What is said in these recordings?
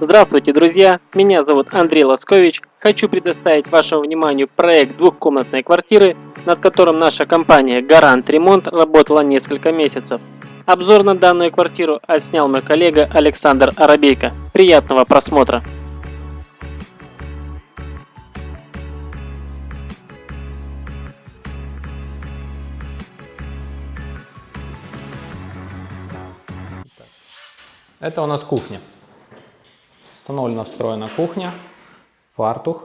Здравствуйте, друзья! Меня зовут Андрей Лоскович. Хочу предоставить вашему вниманию проект двухкомнатной квартиры, над которым наша компания Гарант Ремонт работала несколько месяцев. Обзор на данную квартиру отснял мой коллега Александр Арабейко. Приятного просмотра! Это у нас кухня. Установлена встроена кухня, фартух.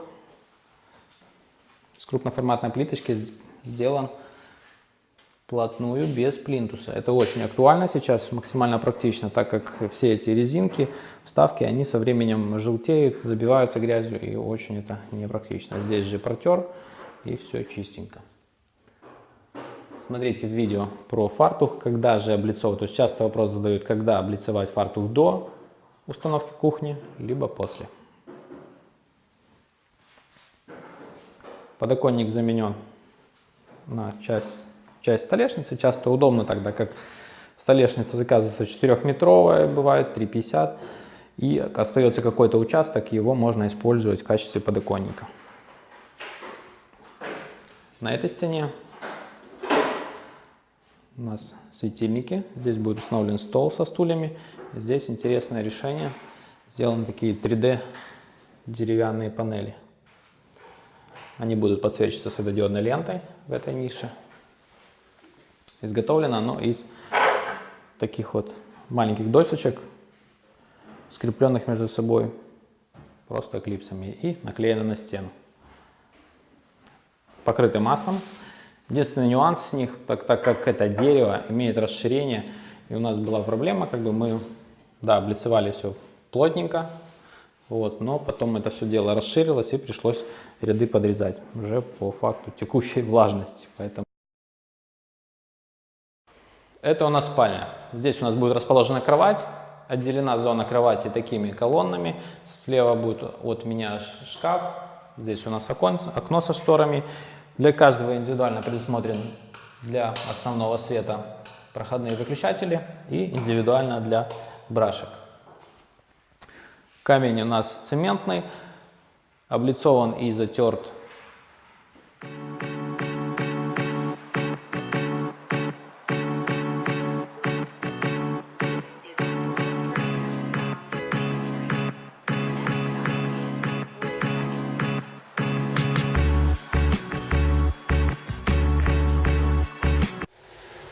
С крупноформатной плиточки сделан плотную, без плинтуса. Это очень актуально сейчас, максимально практично, так как все эти резинки, вставки, они со временем желтеют, забиваются грязью и очень это непрактично. Здесь же протер и все чистенько. Смотрите видео про фартух, когда же облицовывать. То есть часто вопрос задают, когда облицевать фартух до установки кухни, либо после. Подоконник заменен на часть, часть столешницы. Часто удобно тогда, как столешница заказывается 4-метровая, бывает 3,50. И остается какой-то участок, его можно использовать в качестве подоконника. На этой стене у нас светильники. Здесь будет установлен стол со стульями. Здесь интересное решение. Сделаны такие 3D деревянные панели. Они будут подсвечиваться светодиодной лентой в этой нише. Изготовлено оно из таких вот маленьких досочек, скрепленных между собой просто клипсами и наклеено на стену. Покрыты маслом. Единственный нюанс с них, так, так как это дерево имеет расширение, и у нас была проблема, как бы мы, да, облицевали все плотненько, вот, но потом это все дело расширилось и пришлось ряды подрезать уже по факту текущей влажности. Поэтому это у нас спальня. Здесь у нас будет расположена кровать, отделена зона кровати такими колоннами. Слева будет от меня шкаф, здесь у нас окон, окно со шторами. Для каждого индивидуально предусмотрен для основного света проходные выключатели и индивидуально для брашек. Камень у нас цементный, облицован и затерт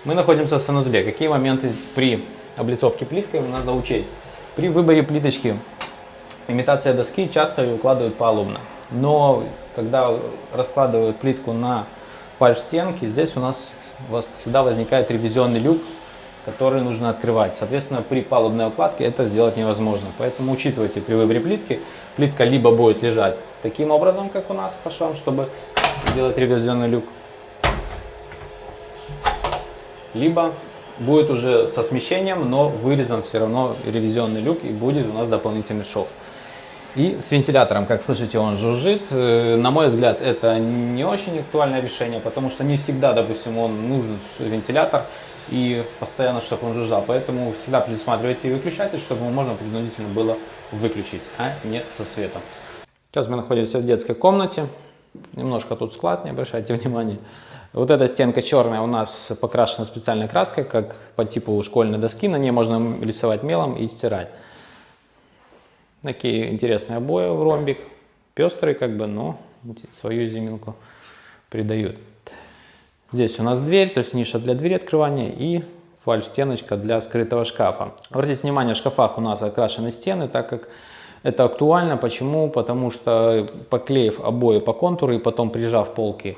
Мы находимся в санузле. Какие моменты при облицовке плиткой надо учесть? При выборе плиточки имитация доски часто ее укладывают палубно. Но когда раскладывают плитку на фальш-стенки, здесь у нас всегда возникает ревизионный люк, который нужно открывать. Соответственно, при палубной укладке это сделать невозможно. Поэтому учитывайте при выборе плитки, плитка либо будет лежать таким образом, как у нас по швам, чтобы сделать ревизионный люк, либо будет уже со смещением, но вырезан все равно ревизионный люк и будет у нас дополнительный шов. И с вентилятором, как слышите, он жужжит. Э, на мой взгляд, это не очень актуальное решение, потому что не всегда, допустим, он нужен вентилятор и постоянно, чтобы он жужжал. Поэтому всегда предусматривайте выключатель, чтобы его можно принудительно было выключить, а не со светом. Сейчас мы находимся в детской комнате. Немножко тут склад, не обращайте внимания. Вот эта стенка черная у нас покрашена специальной краской, как по типу школьной доски. На ней можно рисовать мелом и стирать. Такие интересные обои в ромбик. Пестрые, как бы, но свою изюминку придают. Здесь у нас дверь, то есть ниша для двери открывания и фальш-стеночка для скрытого шкафа. Обратите внимание, в шкафах у нас окрашены стены, так как это актуально. Почему? Потому что поклеив обои по контуру и потом прижав полки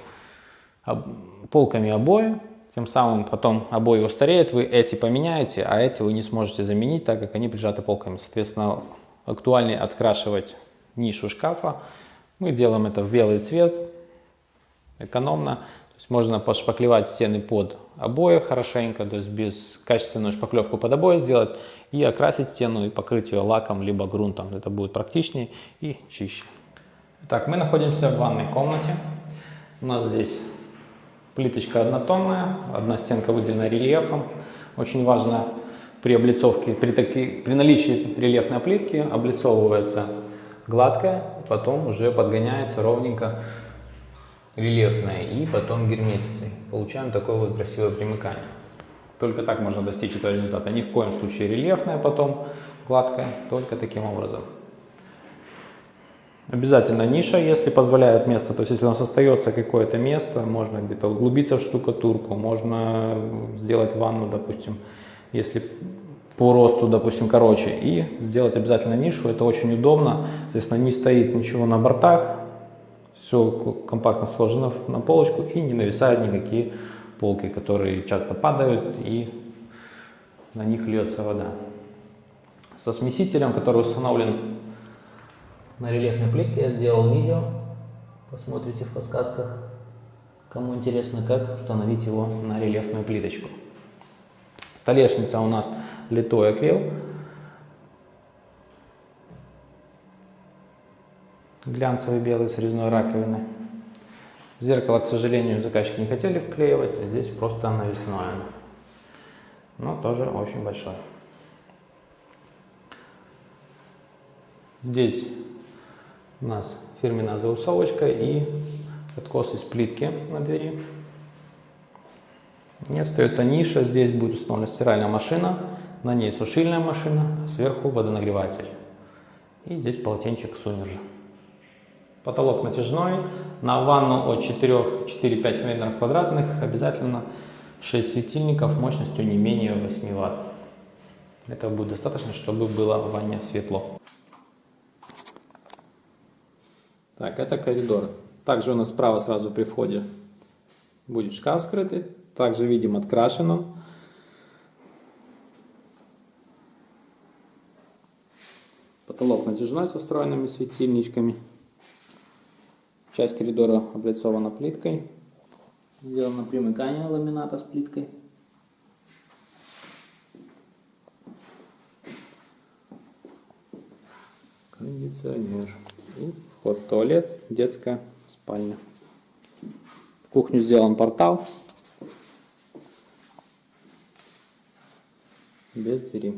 полками обои, тем самым потом обои устареют, вы эти поменяете, а эти вы не сможете заменить, так как они прижаты полками. Соответственно, актуальнее открашивать нишу шкафа. Мы делаем это в белый цвет, экономно. То есть можно пошпаклевать стены под обои хорошенько, то есть без качественную шпаклевку под обои сделать и окрасить стену и покрыть ее лаком либо грунтом. Это будет практичнее и чище. Так, мы находимся в ванной комнате. У нас здесь Плиточка однотонная, одна стенка выделена рельефом. Очень важно при облицовке, при, таки, при наличии рельефной плитки облицовывается гладкая, потом уже подгоняется ровненько рельефная и потом герметицей. Получаем такое вот красивое примыкание. Только так можно достичь этого результата. Ни в коем случае рельефная потом гладкая, только таким образом. Обязательно ниша, если позволяет место, то есть если у нас остается какое-то место, можно где-то углубиться в штукатурку, можно сделать ванну, допустим, если по росту, допустим, короче, и сделать обязательно нишу, это очень удобно, соответственно, не стоит ничего на бортах, все компактно сложено на полочку и не нависают никакие полки, которые часто падают и на них льется вода. Со смесителем, который установлен на рельефной плитке, я сделал видео, посмотрите в подсказках, кому интересно, как установить его на рельефную плиточку. Столешница у нас литой акрил. Глянцевый белый с резной раковиной. Зеркало, к сожалению, заказчики не хотели вклеивать, а здесь просто навесное. Но тоже очень большое. Здесь у нас фирменная заусовочка и откос из плитки на двери. И остается ниша, здесь будет установлена стиральная машина, на ней сушильная машина, а сверху водонагреватель. И здесь полотенчик Сунержа. Потолок натяжной, на ванну от 4-5 метров квадратных обязательно 6 светильников мощностью не менее 8 ватт. Этого будет достаточно, чтобы было в ванне светло. Так, это коридор. Также у нас справа сразу при входе будет шкаф скрытый. Также видим открашен он. Потолок натяжной со встроенными светильничками. Часть коридора облицована плиткой. Сделано примыкание ламината с плиткой. Кондиционер. И вход туалет, детская спальня. В кухню сделан портал. Без двери.